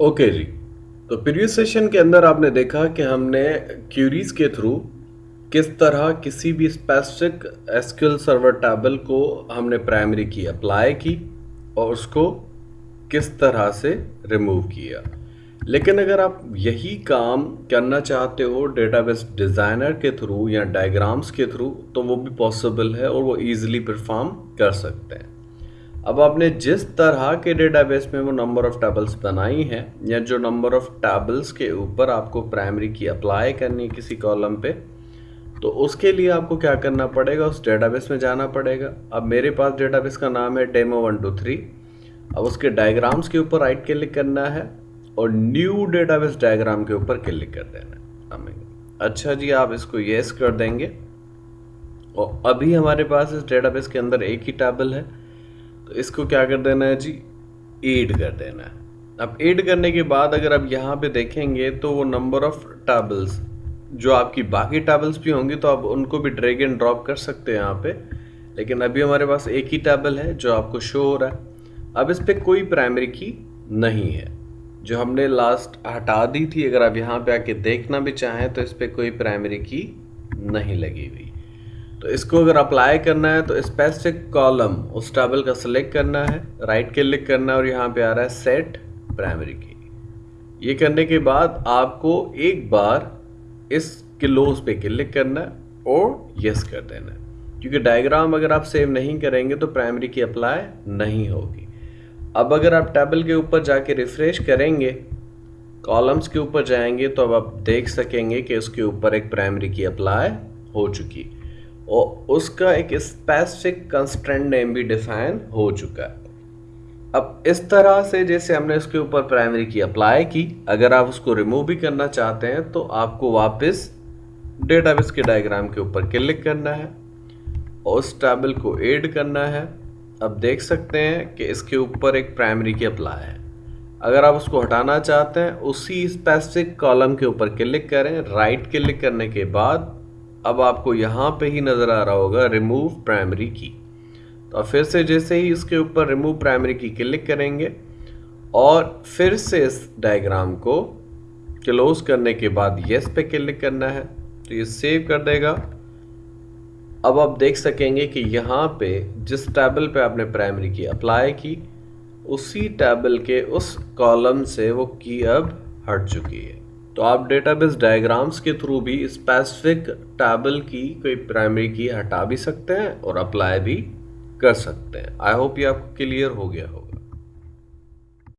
Okay जी। तो previous session के अंदर आपने देखा कि हमने क्यूरीज के थ्रू किस तरह किसी भी स्पेसिफिक एसक्यूएल सर्वर टेबल को हमने प्राइमरी की अप्लाई की और उसको किस तरह से रिमूव किया। लेकिन अगर आप यही काम करना चाहते हो डेटाबेस डिज़ाइनर के थ्रू या डायग्राम्स के थ्रू तो वो भी पॉसिबल है और वो ईजिली परफॉर्म कर सकते हैं। अब आपने जिस तरह के डेटाबेस में वो नंबर ऑफ़ टेबल्स बनाई हैं, या जो नंबर ऑफ़ टेबल्स के ऊपर आपको प्राइमरी की अप्लाई करनी है किसी कॉलम पे तो उसके लिए आपको क्या करना पड़ेगा? उस डेटाबेस में जाना पड़ेगा। अब मेरे पास डेटाबेस का नाम है डेमो वन टू थ्री अब उसके डायग्राम्स के ऊपर राइट क्लिक करना है और न्यू डेटाबेस डायग्राम के ऊपर क्लिक कर देना है। अच्छा जी, आप इसको येस कर देंगे। और अभी हमारे पास इस डेटाबेस के अंदर एक ही टेबल है। तो इसको क्या कर देना है जी? एड कर देना है। अब एड करने के बाद अगर आप यहाँ पे देखेंगे तो वो नंबर ऑफ़ टेबल्स जो आपकी बाकी टेबल्स भी होंगी तो आप उनको भी ड्रैग एंड ड्रॉप कर सकते हैं यहाँ पे। लेकिन अभी हमारे पास एक ही टेबल है, जो आपको शो हो रहा है। अब इस पर कोई प्राइमरी की नहीं है। जो हमने लास्ट हटा दी थी, अगर आप यहाँ पे आके देखना भी चाहें तो इस पर कोई प्राइमरी की नहीं लगी हुई। तो इसको अगर अप्लाई करना है तो स्पेसिफिक कॉलम उस टेबल का सिलेक्ट करना है राइट क्लिक करना है और यहाँ पे आ रहा है सेट प्राइमरी की ये करने के बाद आपको एक बार इस क्लोज पे क्लिक करना है और यस कर देना है। क्योंकि डायग्राम अगर आप सेव नहीं करेंगे तो प्राइमरी की अप्लाई नहीं होगी। अब अगर आप टेबल के ऊपर जाके रिफ्रेश करेंगे कॉलम्स के ऊपर जाएँगे तो अब आप देख सकेंगे कि उसके ऊपर एक प्राइमरी की अप्लाई हो चुकी और उसका एक स्पेसिफिक कंस्टेंट नेम भी डिफाइन हो चुका है। अब इस तरह से जैसे हमने उसके ऊपर प्राइमरी की अप्लाई की, अगर आप उसको रिमूव भी करना चाहते हैं तो आपको वापस डेटाबेस के डायग्राम के ऊपर क्लिक करना है और उस टेबल को ऐड करना है। अब देख सकते हैं कि इसके ऊपर एक प्राइमरी की अप्लाई है। अगर आप उसको हटाना चाहते हैं, उसी स्पेसिफिक कॉलम के ऊपर क्लिक करें। राइट क्लिक करने के बाद अब आपको यहाँ पे ही नज़र आ रहा होगा रिमूव प्राइमरी की तो फिर से जैसे ही इसके ऊपर रिमूव प्राइमरी की क्लिक करेंगे और फिर से इस डायग्राम को क्लोज करने के बाद यस पे क्लिक करना है। तो ये सेव कर देगा। अब आप देख सकेंगे कि यहाँ पे जिस टेबल पे आपने प्राइमरी की अप्लाई की, उसी टेबल के उस कॉलम से वो की अब हट चुकी है। तो आप डेटाबेस डायग्राम्स के थ्रू भी स्पेसिफिक टेबल की कोई प्राइमरी की हटा भी सकते हैं और अप्लाई भी कर सकते हैं। आई होप ये आपको क्लियर हो गया होगा।